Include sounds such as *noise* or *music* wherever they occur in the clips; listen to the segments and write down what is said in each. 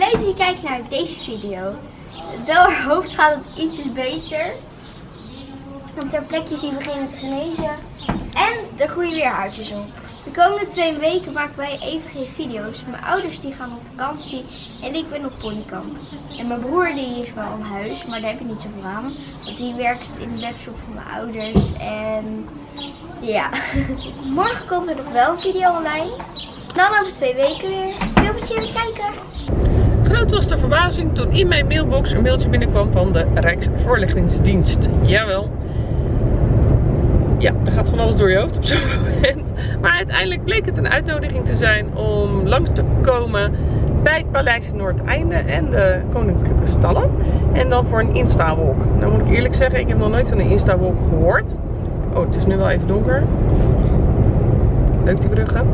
Leuk dat je kijkt naar deze video. Wel haar hoofd gaat het ietsjes beter. Want haar plekjes die beginnen te genezen. En er groeien weer haartjes op. De komende twee weken maken wij even geen video's. Mijn ouders die gaan op vakantie en ik ben op ponykamp. En mijn broer die is wel aan huis, maar daar heb ik niet zoveel aan. Want die werkt in de webshop van mijn ouders. En ja, *laughs* morgen komt er nog wel een video online. Dan over twee weken weer. Veel plezier met kijken. Groot was de verbazing toen in mijn mailbox een mailtje binnenkwam van de Rijksvoorlichtingsdienst. Jawel. Ja, er gaat van alles door je hoofd op zo'n *laughs* moment. Maar uiteindelijk bleek het een uitnodiging te zijn om langs te komen bij het Paleis Noordeinde en de Koninklijke Stallen. En dan voor een Insta-walk. Nou moet ik eerlijk zeggen, ik heb nog nooit van een Insta-walk gehoord. Oh, het is nu wel even donker. Leuk die bruggen.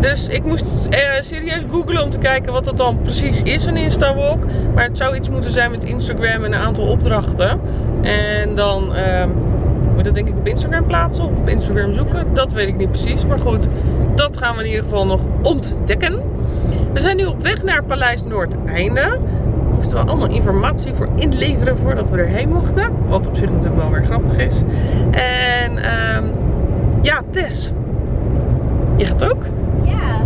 Dus ik moest eh, serieus googlen om te kijken wat dat dan precies is, een Insta-walk. Maar het zou iets moeten zijn met Instagram en een aantal opdrachten. En dan uh, moet dat denk ik op Instagram plaatsen of op Instagram zoeken. Dat weet ik niet precies. Maar goed, dat gaan we in ieder geval nog ontdekken. We zijn nu op weg naar Paleis Noordeinde. Moesten we allemaal informatie voor inleveren voordat we erheen mochten. Wat op zich natuurlijk wel weer grappig is. En uh, ja, Tess. Je gaat ook? Ja,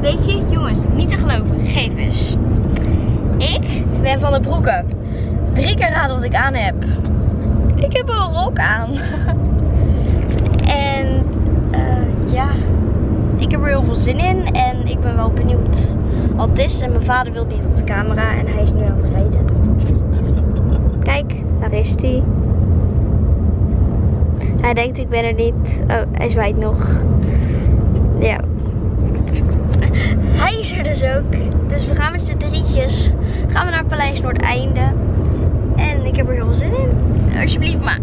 weet je, jongens, niet te geloven, gegevens. Ik ben van de broeken. Drie keer raden wat ik aan heb. Ik heb een rok aan. *laughs* en uh, ja, ik heb er heel veel zin in en ik ben wel benieuwd. Al het is en mijn vader wil niet op de camera en hij is nu aan het rijden. *laughs* Kijk, daar is hij. Hij denkt ik ben er niet. Oh, hij zwaait nog. Ja. Hij is er dus ook. Dus we gaan met z'n drietjes. Gaan we naar Paleis Noordeinde. En ik heb er heel veel zin in. Alsjeblieft, maar.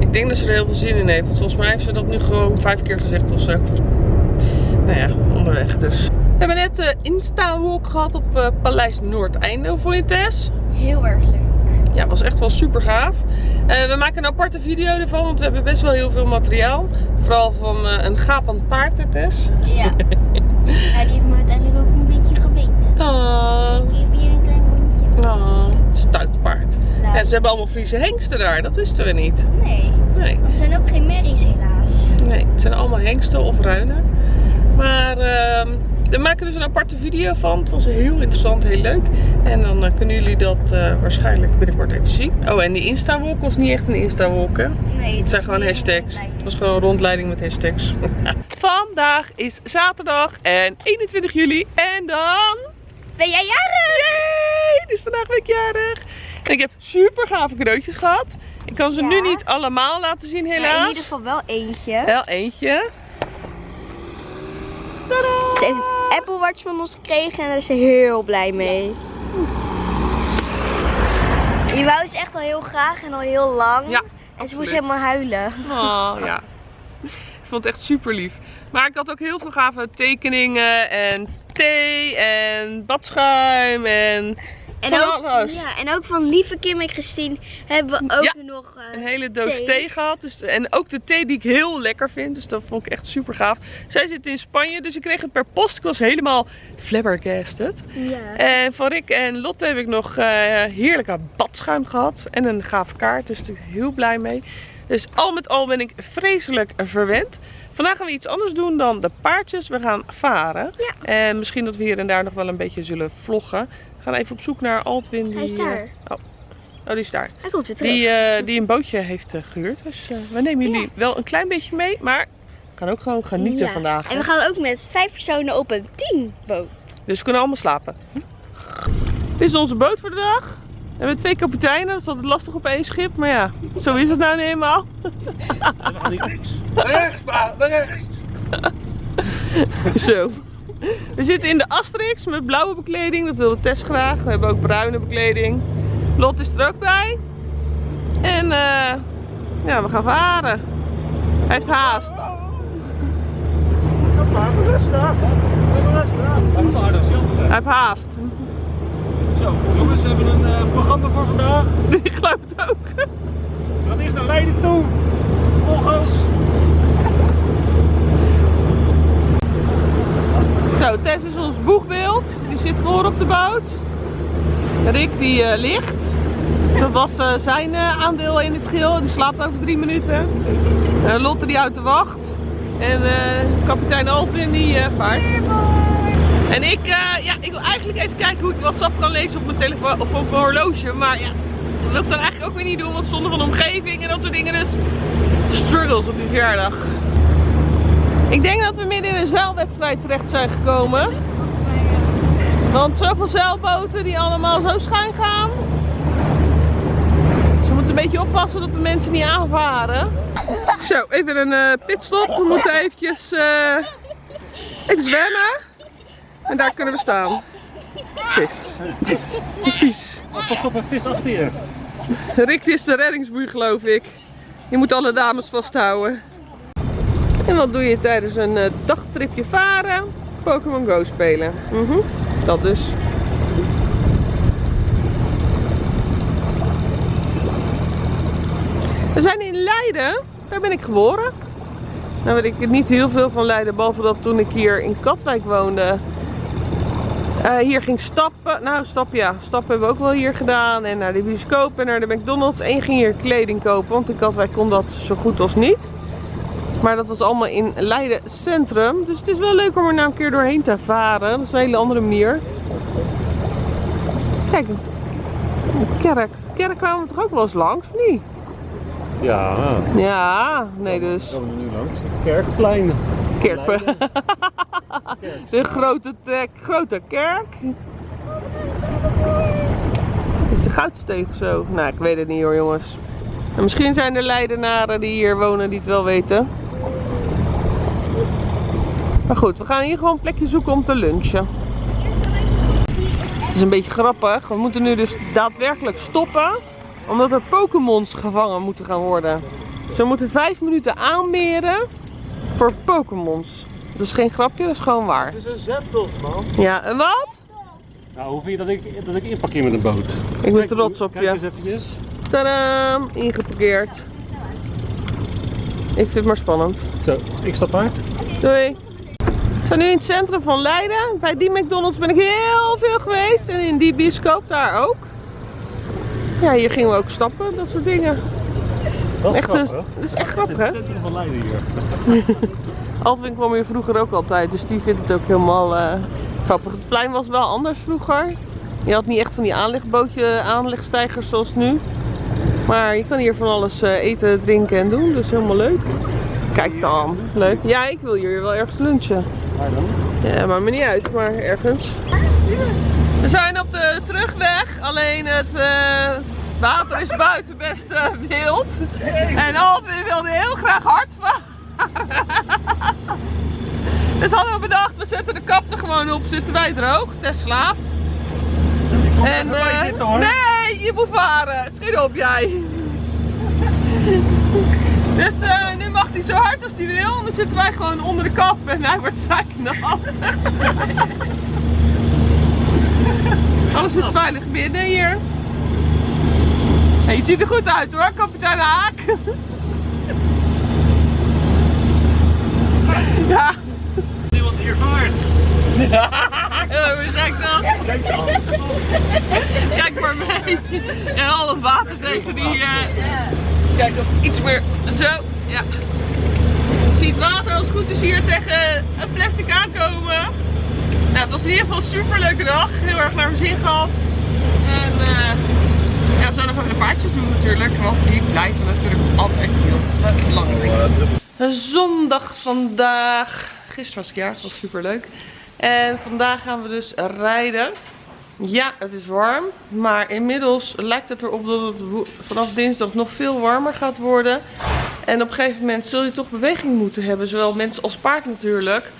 Ik denk dat ze er heel veel zin in heeft. Want volgens mij heeft ze dat nu gewoon vijf keer gezegd of zo. Nou ja, onderweg dus. We hebben net de Insta-walk gehad op uh, Paleis Noordeinde. Hoe vond je Tess? Heel erg leuk. Ja, het was echt wel super gaaf. Uh, we maken een aparte video ervan, want we hebben best wel heel veel materiaal. Vooral van uh, een gapend paard, Tess. Ja. *laughs* ja. Die heeft me uiteindelijk ook een beetje gebeten. Oh. Ik heb hier een klein mondje. Oh, stuitpaard. Nou. Ja, ze hebben allemaal Friese hengsten daar, dat wisten we niet. Nee. nee. Want het zijn ook geen merries helaas. Nee, het zijn allemaal hengsten of ruinen. Maar uh, we maken dus een aparte video van. Het was heel interessant, heel leuk. En dan uh, kunnen jullie dat uh, waarschijnlijk binnenkort even zien. Oh, en die Insta-walk was niet echt een Insta-walk, hè? Nee. Het, zijn gewoon hashtags. Het was gewoon een rondleiding met hashtags. *laughs* Vandaag is zaterdag en 21 juli. En dan... Ben jij jarig? Yay! Het is vandaag ben ik jarig. En ik heb super gave cadeautjes gehad. Ik kan ze ja. nu niet allemaal laten zien helaas. Maar in ieder geval wel eentje. Wel eentje. Tadaa! Ze heeft een Apple Watch van ons gekregen en daar is ze heel blij mee. Die wou ze echt al heel graag en al heel lang. Ja, en ze moest helemaal huilen. Oh ja. Ik vond het echt super lief. Maar ik had ook heel veel gave tekeningen en thee en badschuim en en ook, ja, en ook van lieve Kim en Christine hebben we ook ja, nog uh, een hele doos thee. thee, gehad. Dus, en ook de thee die ik heel lekker vind. Dus dat vond ik echt super gaaf. Zij zit in Spanje, dus ik kreeg het per post. Ik was helemaal flabbergasted. Ja. En van Rick en Lotte heb ik nog uh, heerlijke badschuim gehad. En een gave kaart, dus daar ben ik heel blij mee. Dus al met al ben ik vreselijk verwend. Vandaag gaan we iets anders doen dan de paardjes. We gaan varen. Ja. En misschien dat we hier en daar nog wel een beetje zullen vloggen. We gaan even op zoek naar Altwin. Die, Hij is daar. Uh, oh. oh, die is daar. Hij komt weer terug. Die, uh, die een bootje heeft uh, gehuurd. Dus we nemen jullie ja. wel een klein beetje mee. Maar we gaan ook gewoon genieten ja. vandaag. En we gaan ook met vijf personen op een teamboot. Dus we kunnen allemaal slapen. Hm? Dit is onze boot voor de dag. We hebben twee kapiteinen, dat is altijd lastig op één schip, maar ja, zo is het nou niet eenmaal. *laughs* We gaan niet rechts. Rechts, pa, rechts. Zo. We zitten in de Asterix met blauwe bekleding, dat wilde Tess graag. We hebben ook bruine bekleding. Lot is er ook bij. En uh, ja, we gaan varen. Hij heeft haast. Hij heeft haast. Zo, jongens, we hebben een uh, programma voor vandaag. *laughs* Ik geloof het ook. We gaan eerst naar Leiden toe. Volgens. Zo, Tess is ons boegbeeld. Die zit voor op de boot. Rick die eh, ligt. Dat was eh, zijn eh, aandeel in het geheel. Die slaapt over drie minuten. Lotte die uit de wacht. En kapitein Altwin die vaart. En ik, ja, ik wil eigenlijk even kijken hoe ik WhatsApp kan lezen op mijn telefoon of op mijn horloge. Maar ja, dat wil ik dan eigenlijk ook weer niet doen. Want zonder van omgeving en dat soort dingen. Dus struggles op die verjaardag. Ik denk dat we midden in een zeilwedstrijd terecht zijn gekomen. Want zoveel zeilboten die allemaal zo schuin gaan. Ze moeten een beetje oppassen dat de mensen niet aanvaren. Zo, even een eh, pitstop. We moeten eventjes eh, even zwemmen. En daar kunnen we staan. Vis. Vies. Pas op een vis achter je. Rick is de reddingsboei geloof ik. Je moet alle dames vasthouden. En wat doe je tijdens een eh, dagtripje varen? Pokémon Go spelen. Mhm, Dat dus. We zijn in Leiden. Daar ben ik geboren. Nou weet ik niet heel veel van Leiden. Behalve dat toen ik hier in Katwijk woonde. eh, hier ging stappen. Nou, stappen ja. Stappen hebben we ook wel hier gedaan. En naar de bioscoop en naar de McDonald's. En ging hier kleding kopen. Want in Katwijk kon dat zo goed als niet. Maar dat was allemaal in Leiden Centrum. Dus het is wel leuk om er nou een keer doorheen te varen. Dat is een hele andere manier. Kijk, een kerk. Kerk kwamen we toch ook wel eens langs, of niet? Ja, Ja, nee dus. we nu langs. Kerkplein. Kerk. Leiden. *laughs* De grote, te- grote kerk. Is de goudsteeg of zo? Nou, ik weet het niet hoor jongens. En misschien zijn er Leidenaren die hier wonen die het wel weten. Maar goed, we gaan hier gewoon een plekje zoeken om te lunchen. Het is een beetje grappig. We moeten nu dus daadwerkelijk stoppen. Omdat er Pokémons gevangen moeten gaan worden. Ze moeten vijf minuten aanmeren voor Pokémons. Dat is geen grapje, dat is gewoon waar. Het is een Zapdos, man. Ja, en wat? Nou, hoe vind je dat ik, dat ik inparkeer met een boot? Ik ben trots op Kijk je. eens eventjes. Tadaam, ingeparkeerd. Ik vind het maar spannend. Zo, ik stap uit. Doei. We zijn nu in het centrum van Leiden. Bij die McDonald's ben ik heel veel geweest. En in die bioscoop daar ook. Ja, hier gingen we ook stappen, dat soort dingen. Dat is Echt, dus, grappig. dat is echt Het grappig, hè? centrum van Leiden hier. *laughs* Altwin kwam hier vroeger ook altijd, dus die vindt het ook helemaal eh, grappig. Het plein was wel anders vroeger. Je had niet echt van die aanlegbootje, aanlegstijgers zoals nu. Maar je kan hier van alles eh, eten, drinken en doen, dus helemaal leuk. Kijk dan, leuk. Ja, ik wil hier wel ergens lunchen. Waar dan? Ja, maakt me niet uit, maar ergens. We zijn op de terugweg, alleen het eh, water is buiten best eh, wild. En Altwin wilde heel graag hard varen. Dus hadden we bedacht, we zetten de kap er gewoon op, zitten wij droog. Tess slaapt. En, eh, zitten, hoor. nee, je moet varen. Schiet op jij. Dus eh, nu mag hij zo hard als hij wil. En dan zitten wij gewoon onder de kap en hij wordt zeiknat. *laughs* Alles zit veilig binnen hier. Hey, je ziet er goed uit hoor, kapitein Haak. *laughs* Ja, Niemand hier vaart. *laughs* Ja, hoe gek dan? Kijk maar mee. En al dat water tegen die... eh, Kijk, nog iets meer. Zo, ja. Je ziet het water als het goed is hier tegen een plastic aankomen. Nou, het was in ieder geval een super leuke dag. Heel erg naar mijn zin gehad. En eh ja, we zouden nog even de paardjes doen natuurlijk. Want die blijven natuurlijk altijd heel belangrijk. Zondag vandaag. Gisteren was ik jarig, dat was super leuk. En vandaag gaan we dus rijden. Ja, het is warm. Maar inmiddels lijkt het erop dat het vanaf dinsdag nog veel warmer gaat worden. En op een gegeven moment zul je toch beweging moeten hebben. Zowel mens als paard natuurlijk.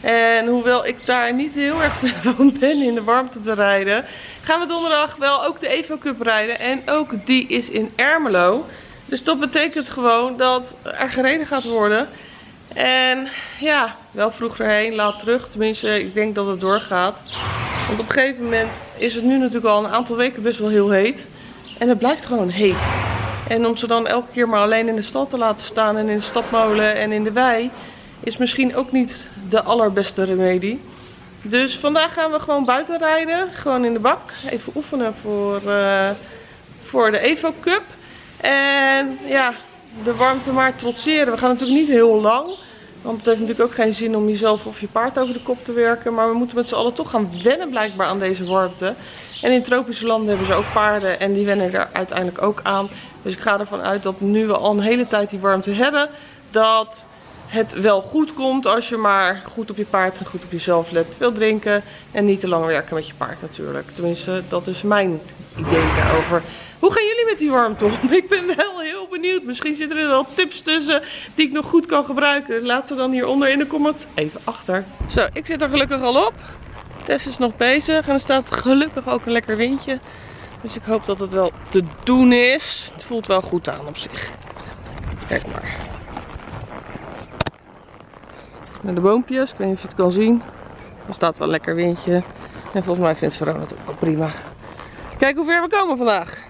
En hoewel ik daar niet heel erg *laughs* van ben in de warmte te rijden. Gaan we donderdag wel ook de Evo Cup rijden. En ook die is in Ermelo. Dus dat betekent gewoon dat er gereden gaat worden. En ja, wel vroeg erheen, laat terug. Tenminste, ik denk dat het doorgaat. Want op een gegeven moment is het nu natuurlijk al een aantal weken best wel heel heet. En het blijft gewoon heet. En om ze dan elke keer maar alleen in de stad te laten staan en in de stadmolen en in de wei, is misschien ook niet de allerbeste remedie. Dus vandaag gaan we gewoon buiten rijden. Gewoon in de bak. Even oefenen voor, eh, voor de Evo Cup. En ja, de warmte maar trotseren. We gaan natuurlijk niet heel lang. Want het heeft natuurlijk ook geen zin om jezelf of je paard over de kop te werken. Maar we moeten met z'n allen toch gaan wennen blijkbaar aan deze warmte. En in tropische landen hebben ze ook paarden en die wennen er uiteindelijk ook aan. Dus ik ga ervan uit dat nu we al een hele tijd die warmte hebben, dat het wel goed komt als je maar goed op je paard en goed op jezelf let. Veel drinken en niet te lang werken met je paard natuurlijk. Tenminste, dat is mijn idee daarover. Hoe gaan jullie met die warmte om? *laughs* Ik ben wel heel benieuwd. Misschien zitten er wel tips tussen die ik nog goed kan gebruiken. Laat ze dan hieronder in de comments even achter. Zo, ik zit er gelukkig al op. Tess is nog bezig en er staat gelukkig ook een lekker windje. Dus ik hoop dat het wel te doen is. Het voelt wel goed aan op zich. Kijk maar. Naar de boompjes, ik weet niet of je het kan zien. Er staat wel een lekker windje. En volgens mij vindt Verona het ook wel prima. Kijk hoe ver we komen vandaag.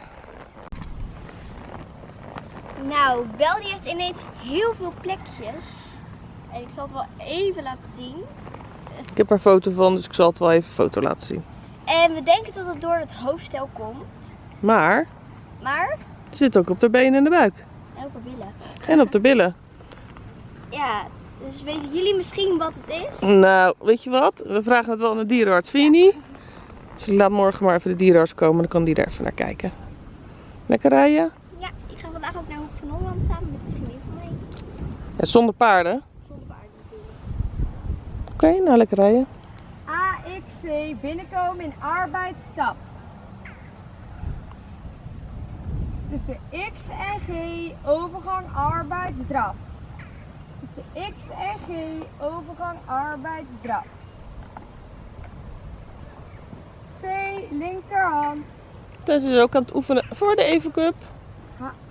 Nou, Bel die heeft ineens heel veel plekjes. En ik zal het wel even laten zien. Ik heb er een foto van, dus ik zal het wel even foto laten zien. En we denken dat het door het hoofdstel komt. Maar Maar, het zit ook op de benen en de buik. en op billen. En op de billen. *laughs* Ja, dus weten jullie misschien wat het is? Nou, weet je wat? We vragen het wel aan de dierenarts, vind je niet? Dus laat morgen maar even de dierenarts komen, dan kan die er even naar kijken. Lekker rijden? Vandaag ook naar Hoek van Holland samen met een vriendin van mij. Ja, zonder paarden. Zonder paard natuurlijk. Oké, nou lekker rijden. AXC binnenkomen in arbeidsstap. Tussen X en G overgang arbeidsdraf. Tussen X en G overgang arbeidsdraf. C linkerhand. Tess is ook aan het oefenen voor de Even Cup. H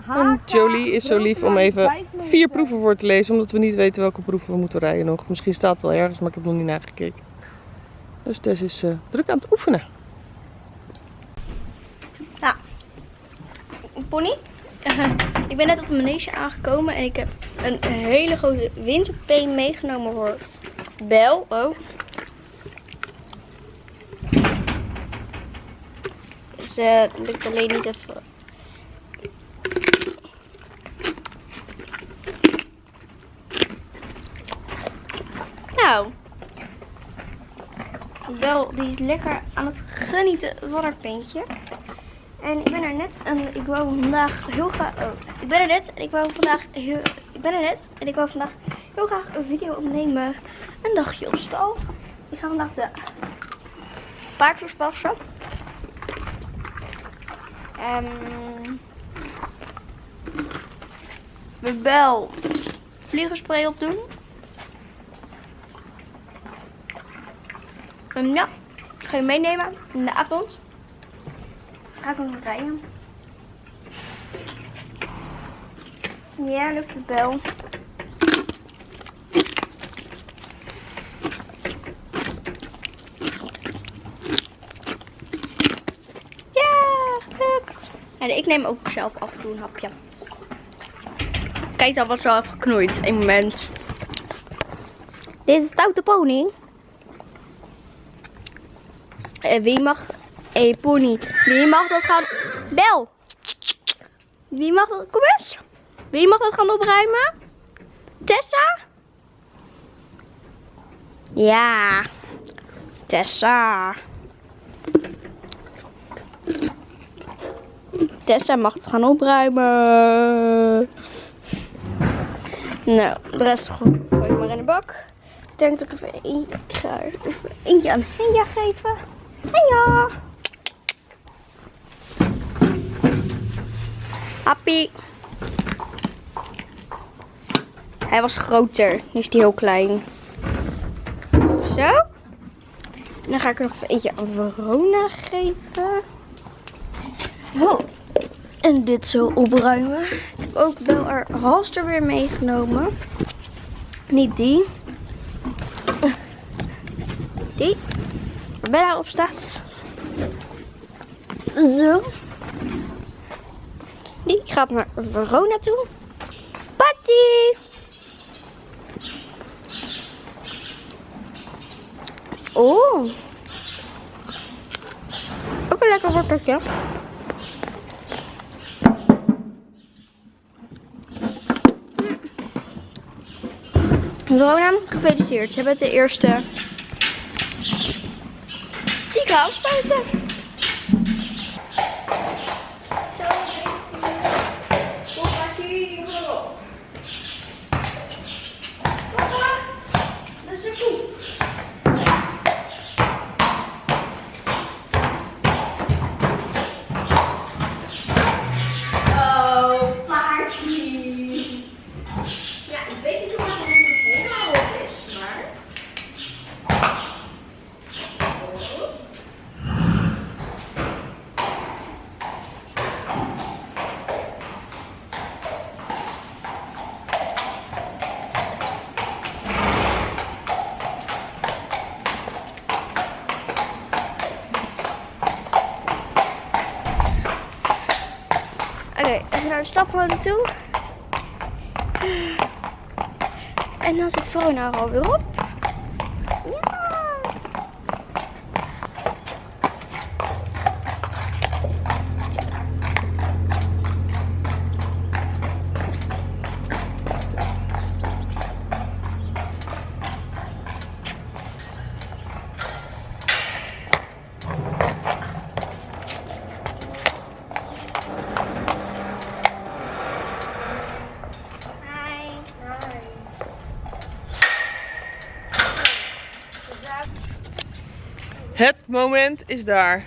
En Jolie is zo lief om even vijf meter. vier proeven voor te lezen, omdat we niet weten welke proeven we moeten rijden nog. Misschien staat het wel ergens, maar ik heb nog niet nagekeken. Dus Tess is eh, druk aan het oefenen. Pony, *laughs* ik ben net op de manege aangekomen en ik heb een hele grote winterpeen meegenomen voor Bel. Oh. Dus eh, lukt alleen niet even. Nou. Bel die is lekker aan het genieten van haar peentje. En ik ben er net en ik wou vandaag heel graag. Oh, ik ben er net en ik wou vandaag heel. Ik ben er net en ik wou vandaag heel graag een video opnemen. Een dagje op stal. Ik ga vandaag de paardjes passen. En. We bel vliegerspray opdoen. Ja, ik ga je meenemen in de avond ga ik nog rijden. Ja, lukt het wel. En ik neem ook zelf af en toe een hapje. Kijk dan ze al heeft geknoeid. Een moment. Dit is stoute pony. Wie mag hey, pony, wie mag dat gaan... Bel! Wie mag dat... Kom eens! Wie mag dat gaan opruimen? Tessa? Ja. Tessa. Tessa mag het gaan opruimen. Nou, de rest gooi ik maar in de bak. Ik denk dat ik even eentje, even eentje aan Henja geven. Happy. Hij was groter. Nu is hij heel klein. Zo. En dan ga ik er nog eentje aan Verona geven. Oh. En dit zo opruimen. Ik heb ook wel haar halster weer meegenomen. Niet die. Die. Waar Bella op staat. Zo. Die gaat naar Verona toe. Patty! Oh. Ook een lekker worteltje. Rona, gefeliciteerd. Je bent de eerste die ik afspuiten. Oké, even naar de staphouder toe. En dan zit Verona er alweer op. Ja. Hi. Het moment is daar.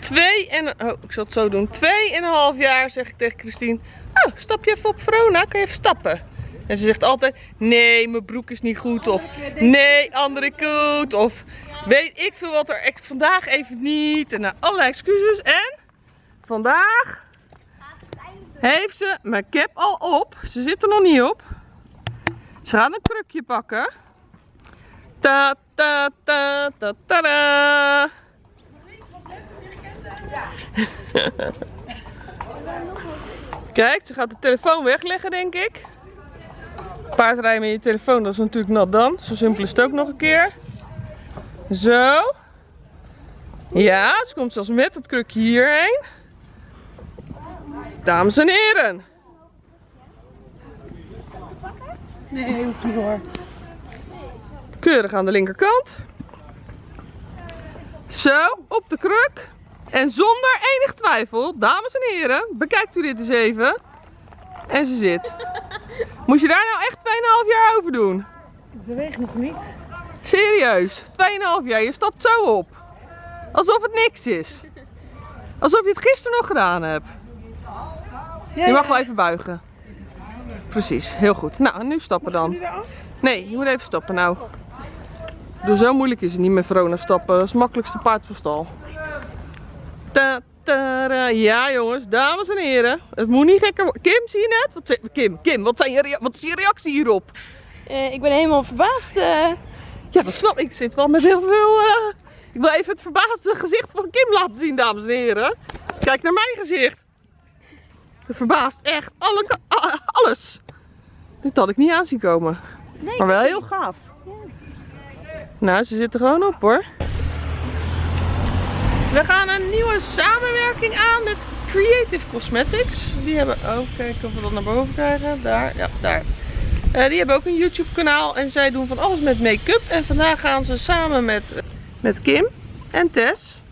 Twee en... Oh, ik zal het zo doen. Twee en een half jaar zeg ik tegen Christine. Oh, stap je even op Verona? Kan je even stappen? En ze zegt altijd, nee, mijn broek is niet goed. Of, nee, andere koet. Of, weet ik veel wat er... Vandaag even niet. En nou, allerlei excuses. En, vandaag heeft ze mijn cap al op. Ze zit er nog niet op. Ze gaat een krukje pakken. Ta ta ta ta ta da. *laughs* Kijk, ze gaat de telefoon wegleggen, denk ik. Paardrijden met je telefoon, dat is natuurlijk nat dan. Zo simpel is het ook nog een keer. Zo. Ja, ze komt zelfs met het krukje hierheen. Dames en heren. Nee, hoeft niet hoor. Keurig aan de linkerkant. Zo, op de kruk. En zonder enig twijfel, dames en heren, bekijkt u dit eens even. En ze zit. Moest je daar nou echt 2,5 jaar over doen? Ik beweeg nog niet. Serieus, 2,5 jaar, je stapt zo op. Alsof het niks is. Alsof je het gisteren nog gedaan hebt. Je mag wel even buigen. Precies, heel goed. Nou, nu stappen dan. Nee, je moet even stappen nou. Doe zo moeilijk is het niet met Verona stappen. Dat is het makkelijkste paard van stal. Ta, ta, ra. Ja jongens, dames en heren. Het moet niet gekker worden. Kim, zie je net? Wat, zei- Kim, Kim, wat, zijn je wat is je reactie hierop? Eh, ik ben helemaal verbaasd. eh. Ja, dat snap ik. Ik zit wel met heel veel... eh, Ik wil even het verbaasde gezicht van Kim laten zien, dames en heren. Kijk naar mijn gezicht. Verbaasd, echt. Alle, alles. Dit had ik niet aan zien komen. maar wel heel gaaf. Nou, ze zit er gewoon op hoor. We gaan een nieuwe samenwerking aan met Creative Cosmetics. Die hebben... Oh, kijken of we dat naar boven krijgen. Daar, ja, daar. Eh, die hebben ook een YouTube kanaal en zij doen van alles met make-up. En vandaag gaan ze samen met, met Kim en Tess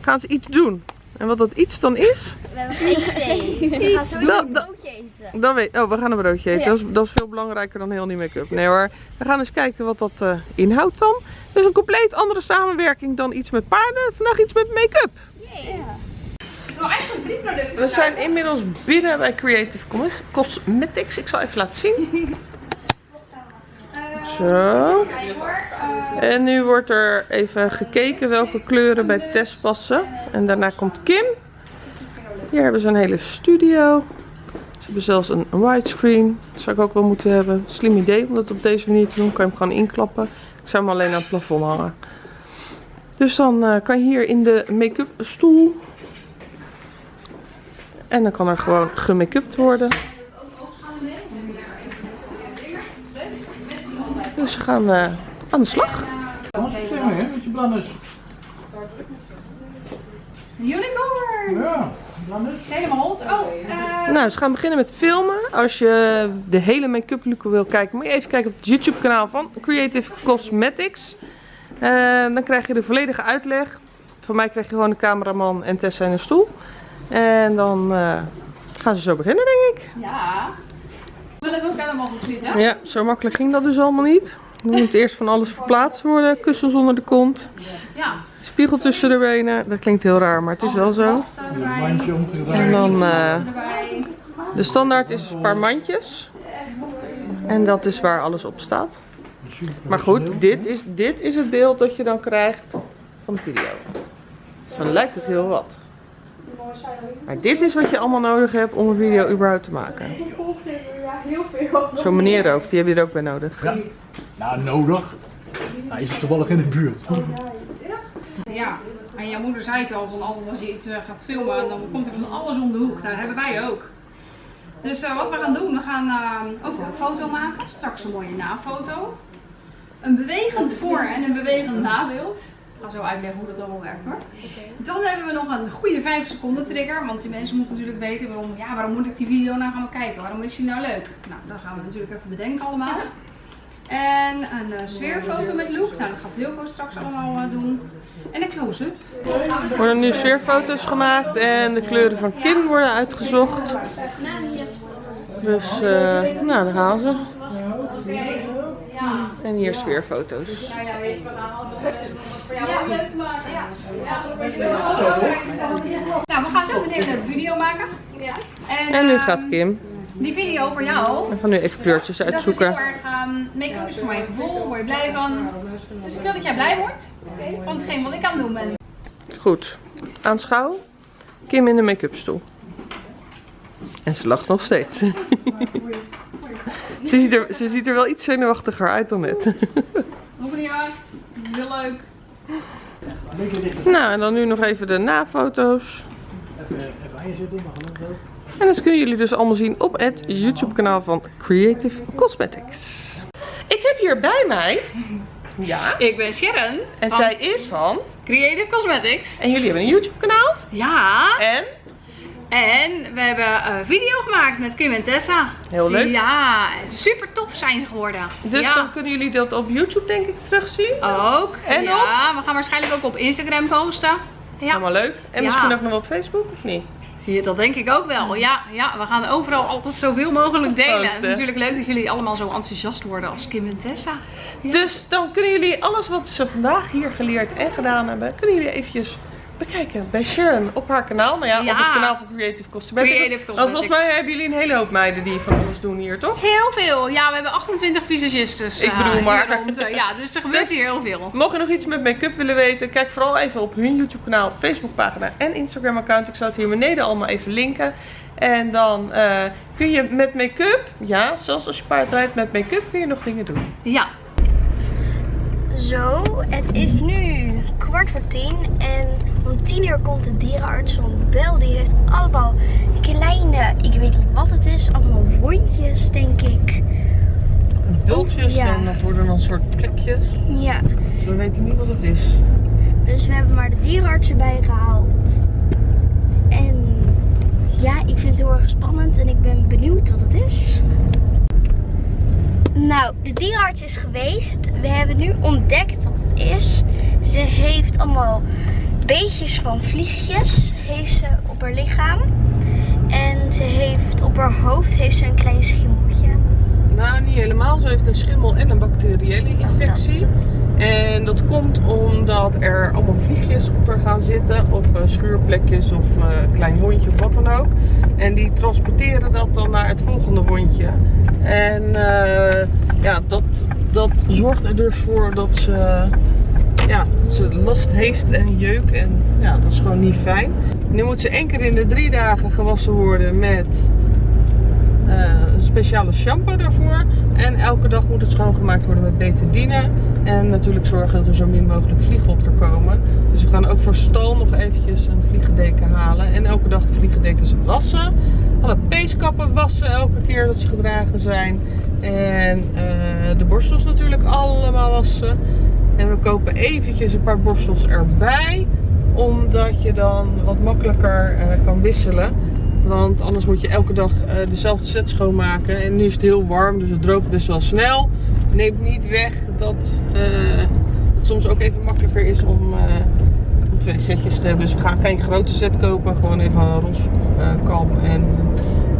gaan ze iets doen. En wat dat iets dan is, We hebben eten. We gaan sowieso een broodje eten. dan weet Oh, we gaan een broodje eten. Ja. Dat, is, dat is veel belangrijker dan heel die make-up. Nee hoor, we gaan eens kijken wat dat eh, inhoudt dan. Dus een compleet andere samenwerking dan iets met paarden. Vandaag iets met make-up. We zijn inmiddels binnen bij Creative Cos- Cosmetics. Ik zal even laten zien. *laughs* Zo. En nu wordt er even gekeken welke kleuren bij Tess passen. En daarna komt Kim. Hier hebben ze een hele studio. Ze hebben zelfs een widescreen. Dat zou ik ook wel moeten hebben. Slim idee om dat op deze manier te doen. Kan je hem gewoon inklappen. Ik zou hem alleen aan het plafond hangen. Dus dan eh, kan je hier in de make-up stoel. En dan kan er gewoon gemake-upt worden. Dus ze gaan eh, aan de slag. Het hè? Blannes. Unicorn! Ja. Helemaal hot. Oh, eh, Nou, ze gaan beginnen met filmen. Als je de hele make-up look wil kijken, moet je even kijken op het YouTube kanaal van Creative Cosmetics. Eh, dan krijg je de volledige uitleg. Van mij krijg je gewoon een cameraman en Tessa in een stoel. En dan eh, gaan ze zo beginnen, denk ik. ja. We willen ook helemaal goed zitten. Ja, zo makkelijk ging dat dus allemaal niet. Dan moet eerst van alles verplaatst worden. Kussens onder de kont. Ja. Spiegel tussen de benen. Dat klinkt heel raar, maar het is wel zo. En dan eh, de standaard is een paar mandjes. En dat is waar alles op staat. Maar goed, dit is, dit is het beeld dat je dan krijgt van de video. Dus dan lijkt het heel wat. Maar dit is wat je allemaal nodig hebt om een video überhaupt te maken. Zo'n meneer ook, die heb je er ook bij nodig. Ja. Nou, nodig. Hij is toevallig in de buurt. Ja, en jouw moeder zei het al, van altijd als je iets eh, gaat filmen, dan komt er van alles om de hoek. Nou, dat hebben wij ook. Dus eh, wat we gaan doen, we gaan eh, ook een foto maken. Straks een mooie nafoto. Een bewegend voor- en een bewegend nabeeld. Ga zo uitleggen hoe dat allemaal werkt hoor. Dan hebben we nog een goede 5 seconden trigger. Want die mensen moeten natuurlijk weten waarom, ja, waarom moet ik die video nou gaan kijken? Waarom is die nou leuk? Nou, dat gaan we natuurlijk even bedenken allemaal. En een eh, sfeerfoto met look. Nou, dat gaat Wilco straks allemaal eh, doen. En een close-up. Er worden nu sfeerfoto's gemaakt en de kleuren van Kim worden uitgezocht. Dus, eh, nou, daar gaan ze. Ja, En hier sfeerfoto's. Ja, ja, je, leuk te maken. Ja, ja. Nou, we gaan zo meteen een video maken. En, En nu ehm, gaat Kim. Die video voor jou. We gaan nu even kleurtjes Dat is uitzoeken. heel erg, ehm, make-up is voor mij een gevoel, word je blij van. Dus ik wil dat jij blij wordt van hetgeen wat ik aan het doen ben. Goed. Aanschouw. Kim in de make-up stoel. En ze lacht nog steeds. *laughs* ze, ziet er, ze ziet er wel iets zenuwachtiger uit dan net. Nog niet aan. Heel leuk. Nou, en dan nu nog even de nafoto's. Even, even zitten, maar. En dat kunnen jullie dus allemaal zien op het YouTube kanaal van Creative Cosmetics. Ik heb hier bij mij... Ja. Ik ben Sharon En zij is van... Creative Cosmetics. En jullie hebben een YouTube kanaal. Ja. En... En we hebben een video gemaakt met Kim en Tessa. Heel leuk. Ja, super tof zijn ze geworden. Dus ja. dan kunnen jullie dat op YouTube denk ik terugzien. Ook. En ja, we gaan waarschijnlijk ook op Instagram posten. Ja. Allemaal leuk. En Ja. misschien ook nog op Facebook of niet? Ja, dat denk ik ook wel. Ja, ja, we gaan overal altijd zoveel mogelijk delen. Het is natuurlijk leuk dat jullie allemaal zo enthousiast worden als Kim en Tessa. Dus dan kunnen jullie alles wat ze vandaag hier geleerd en gedaan hebben, kunnen jullie eventjes bekijken bij Sharon op haar kanaal. Nou ja, Ja. op het kanaal van Creative Cosmetics. Creative volgens Cosmetics. mij hebben jullie een hele hoop meiden die van alles doen hier, toch? Heel veel. Ja, we hebben 28 visagistes. Ik eh, bedoel hier maar. rond, eh, ja, dus er gebeurt Dus- hier heel veel. Mocht je nog iets met make-up willen weten, kijk vooral even op hun YouTube kanaal, Facebook pagina en Instagram account. Ik zal het hier beneden allemaal even linken. En dan eh, kun je met make-up, ja, zelfs als je paard rijdt met make-up, kun je nog dingen doen. Ja. Zo, het is nu kwart voor tien en om tien uur komt de dierenarts van Bel. Die heeft allemaal kleine, ik weet niet wat het is, allemaal wondjes denk ik. Bultjes Ja. en dat worden dan soort plekjes. Ja, Dus we weten niet wat het is. dus we hebben maar de dierenarts erbij gehaald. En ja, ik vind het heel erg spannend en ik ben benieuwd wat het is. Nou, de dierenarts is geweest. We hebben nu ontdekt wat het is. Ze heeft allemaal beetjes van vliegjes heeft ze op haar lichaam. En ze heeft op haar hoofd heeft ze een klein schimmeltje. Nou, niet helemaal. Ze heeft een schimmel en een bacteriële infectie. En dat komt omdat er allemaal vliegjes op haar gaan zitten. Op eh, schuurplekjes of eh, klein hondje of wat dan ook. En die transporteren dat dan naar het volgende hondje. En eh, ja, dat, dat zorgt er dus voor dat ze, ja, ze last heeft en jeuk. En ja, dat is gewoon niet fijn. Nu moet ze één keer in de drie dagen gewassen worden met eh, een speciale shampoo daarvoor. En elke dag moet het schoongemaakt worden met betadine. En natuurlijk zorgen dat er zo min mogelijk vliegen op er komen. Dus we gaan ook voor stal nog eventjes een vliegendeken halen. En elke dag de vliegendekens wassen. Alle peeskappen wassen elke keer dat ze gedragen zijn. En eh, de borstels natuurlijk allemaal wassen. En we kopen eventjes een paar borstels erbij. Omdat je dan wat makkelijker eh, kan wisselen. Want anders moet je elke dag eh, dezelfde set schoonmaken. En nu is het heel warm, dus het droogt best wel snel. Neemt niet weg dat eh, het soms ook even makkelijker is om, eh, om twee setjes te hebben. Dus we gaan geen grote set kopen. Gewoon even een ros eh, en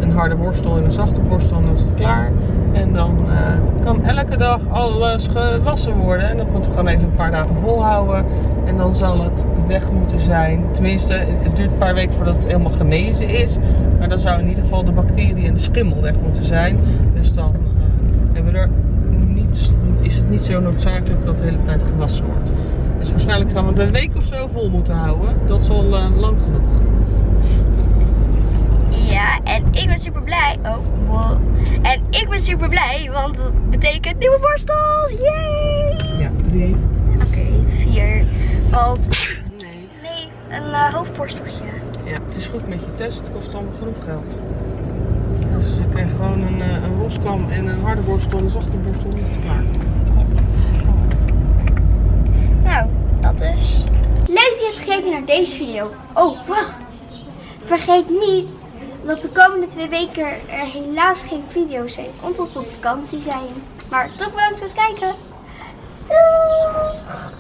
een harde borstel en een zachte borstel. En dan is het klaar. En dan kan elke dag alles gewassen worden. En dat moeten we gewoon even een paar dagen volhouden. En dan zal het weg moeten zijn. Tenminste, het duurt een paar weken voordat het helemaal genezen is. Maar dan zou in ieder geval de bacteriën en de schimmel weg moeten zijn. Dus dan eh, hebben we er niet, is het niet zo noodzakelijk dat de hele tijd gewassen wordt. Dus waarschijnlijk gaan we het een week of zo vol moeten houden. Dat is al eh, lang genoeg. Ja, en ik ben super blij. Oh, wow. En ik ben super blij, want dat betekent nieuwe borstels. Yay! Ja, drie. Oké, vier. Want, Nee. nee, een eh, hoofdborsteltje. Ja, het is goed met je test. Het kost allemaal genoeg geld. Dus je krijgt gewoon een, eh, een roskam en een harde borstel en een zachte borstel. En het klaar. Nou, dat dus. Leuk dat je hebt gekeken naar deze video. Oh, wacht. Vergeet niet dat de komende twee weken er helaas geen video's zijn. Omdat we op vakantie zijn. Maar toch bedankt voor het kijken. Doei!